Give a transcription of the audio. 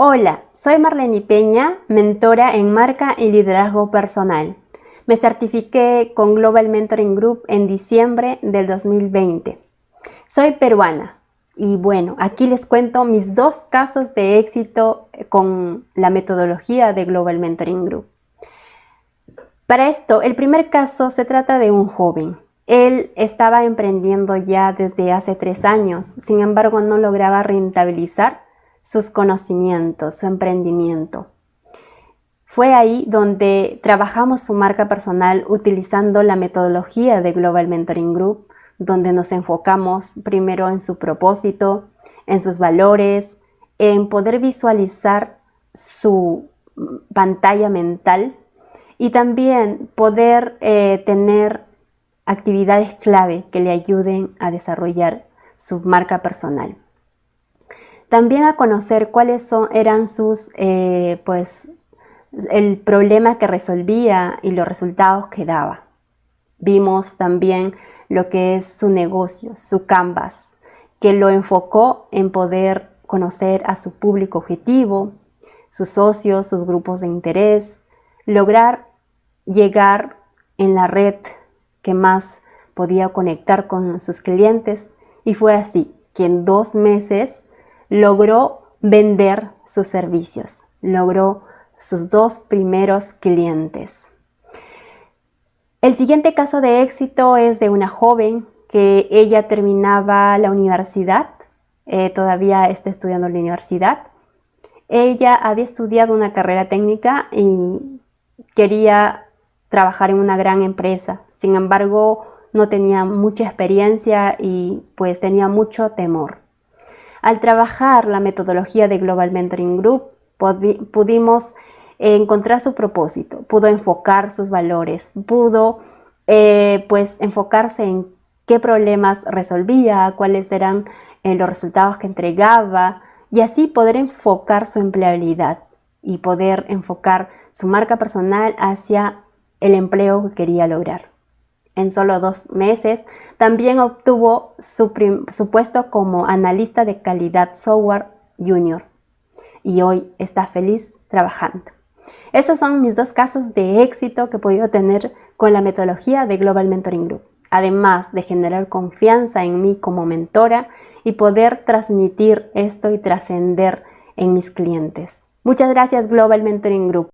Hola, soy Marlene Peña, mentora en marca y liderazgo personal. Me certifiqué con Global Mentoring Group en diciembre del 2020. Soy peruana y bueno, aquí les cuento mis dos casos de éxito con la metodología de Global Mentoring Group. Para esto, el primer caso se trata de un joven. Él estaba emprendiendo ya desde hace tres años, sin embargo no lograba rentabilizar sus conocimientos, su emprendimiento. Fue ahí donde trabajamos su marca personal utilizando la metodología de Global Mentoring Group, donde nos enfocamos primero en su propósito, en sus valores, en poder visualizar su pantalla mental y también poder eh, tener actividades clave que le ayuden a desarrollar su marca personal. También a conocer cuáles eran sus, eh, pues, el problema que resolvía y los resultados que daba. Vimos también lo que es su negocio, su canvas, que lo enfocó en poder conocer a su público objetivo, sus socios, sus grupos de interés, lograr llegar en la red que más podía conectar con sus clientes y fue así que en dos meses logró vender sus servicios, logró sus dos primeros clientes. El siguiente caso de éxito es de una joven que ella terminaba la universidad, eh, todavía está estudiando la universidad. Ella había estudiado una carrera técnica y quería trabajar en una gran empresa. Sin embargo, no tenía mucha experiencia y pues tenía mucho temor. Al trabajar la metodología de Global Mentoring Group, pudimos encontrar su propósito, pudo enfocar sus valores, pudo eh, pues enfocarse en qué problemas resolvía, cuáles eran eh, los resultados que entregaba y así poder enfocar su empleabilidad y poder enfocar su marca personal hacia el empleo que quería lograr en solo dos meses, también obtuvo su, puesto como analista de calidad software junior y hoy está feliz trabajando. Esos son mis dos casos de éxito que he podido tener con la metodología de Global Mentoring Group, además de generar confianza en mí como mentora y poder transmitir esto y trascender en mis clientes. Muchas gracias Global Mentoring Group.